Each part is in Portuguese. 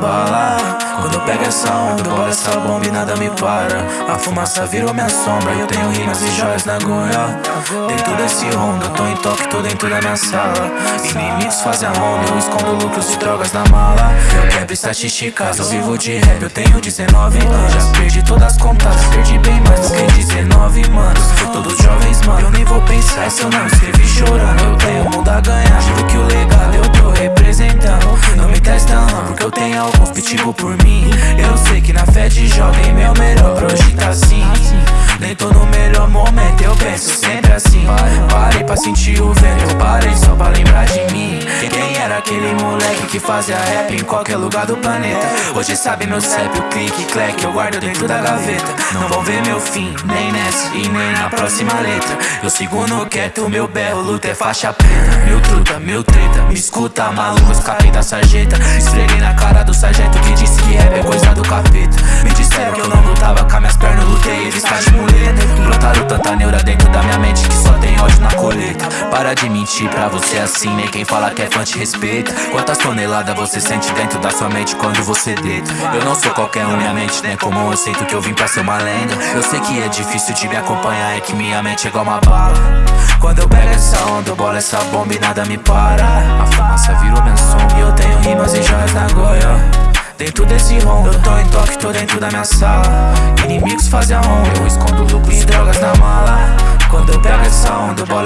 bala. Quando eu pego essa onda, bolo essa bomba e nada me para. A fumaça virou minha sombra e eu tenho rimas e joias na goia Dentro desse ronda, tô em toque, tô dentro da minha sala. Inimigos fazem a ronda, eu escondo lucros e drogas na mala. Eu quebro estatísticas, eu vivo de rap, eu tenho 19 anos. Já perdi todas as contas, perdi chorando Eu tenho mundo a ganhar, juro que o legado eu tô representando. Não me testa não, porque eu tenho alguns pitbull por mim. Eu sei que na fé de jovem meu melhor pra hoje tá assim. Nem tô no melhor momento, eu penso sempre assim. Parei pra sentir o vento, era aquele moleque que fazia rap em qualquer lugar do planeta. Hoje sabe meu CEP, o clique, clack, eu guardo dentro da gaveta. Não vão ver meu fim, nem nessa e nem na próxima letra. Eu sigo no quieto, meu berro, luta é faixa preta. Meu truta, meu treta, me escuta maluco, escapei da sarjeta. Esfreguei na cara do sargento que disse que rap é coisa do capeta Para de mentir pra você assim, nem quem fala que é fã te respeita. Quantas toneladas você sente dentro da sua mente quando você deita? Eu não sou qualquer um, minha mente não é comum, eu sinto que eu vim pra ser uma lenda. Eu sei que é difícil de me acompanhar, é que minha mente é igual uma bala. Quando eu pego essa onda, eu bolo essa bomba e nada me para. A fumaça virou minha sombra e eu tenho rimas e joias na goia. Dentro desse ronda, eu tô em toque, tô dentro da minha sala. Inimigos fazem a onda, eu escondo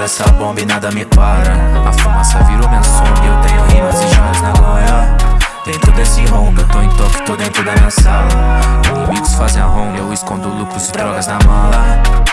essa bomba e nada me para. A fumaça virou minha sombra eu tenho rimas e joias na goia Dentro desse ronda, tô em toque, tô dentro da minha sala. Inimigos fazem a ronda, eu escondo lucros e drogas na mala